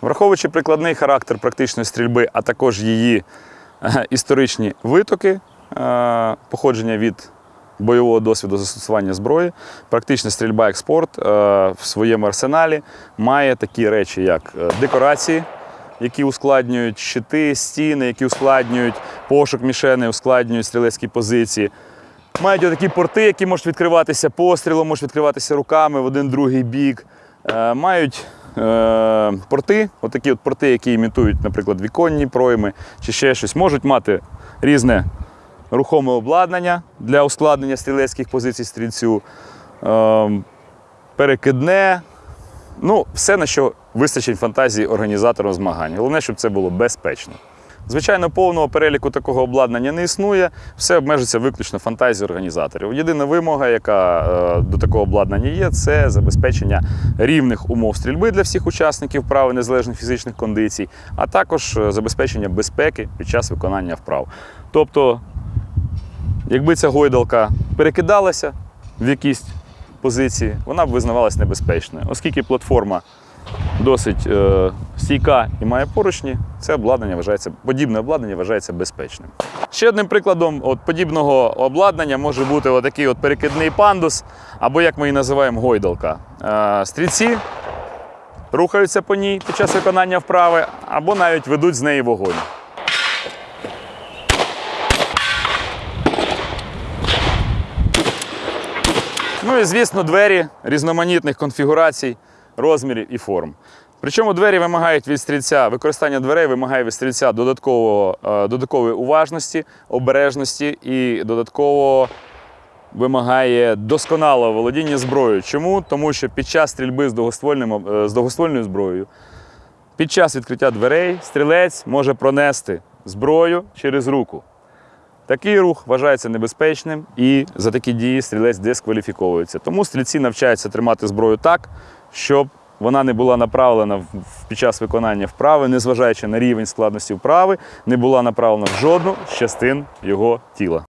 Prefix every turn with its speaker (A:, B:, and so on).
A: Враховуючи прикладний характер практичної стрільби, а також її е, історичні витоки, е, походження від бойового досвіду застосування зброї, практична стрільба як спорт е, в своєму арсеналі має такі речі, як декорації, які ускладнюють щити, стіни, які ускладнюють пошук мішени, ускладнюють стрілецькі позиції. Мають такі порти, які можуть відкриватися пострілом, можуть відкриватися руками в один другий бік. Мають е, порти, отакі от порти, які імітують, наприклад, віконні пройми чи ще щось, можуть мати різне рухоме обладнання для ускладнення стрілецьких позицій стрільцю, е, перекидне. Ну, все, на що вистачить фантазії організатора змагань. Головне, щоб це було безпечно. Звичайно, повного переліку такого обладнання не існує, все обмежується виключно фантазією організаторів. Єдина вимога, яка е, до такого обладнання є, це забезпечення рівних умов стрільби для всіх учасників вправи незалежних фізичних кондицій, а також е, забезпечення безпеки під час виконання вправ. Тобто, якби ця гойдалка перекидалася в якісь позиції, вона б визнавалася небезпечною, оскільки платформа досить е, стійка і має поручні, це обладнання вважається, подібне обладнання вважається безпечним. Ще одним прикладом от, подібного обладнання може бути отакий от перекидний пандус, або як ми її називаємо гойдалка. Е, стрільці рухаються по ній під час виконання вправи, або навіть ведуть з неї вогонь. Ну і звісно, двері різноманітних конфігурацій, розмірів і форм. Причому двері вимагають від стрільця, використання дверей вимагає від стрільця додаткового, е, додаткової уважності, обережності і додатково вимагає досконалого володіння зброєю. Чому? Тому що під час стрільби з, довгоствольним, е, з довгоствольною зброєю, під час відкриття дверей стрілець може пронести зброю через руку. Такий рух вважається небезпечним і за такі дії стрілець дискваліфіковується. Тому стрільці навчаються тримати зброю так, щоб вона не була направлена під час виконання вправи, незважаючи на рівень складності вправи, не була направлена в жодну з частин його тіла.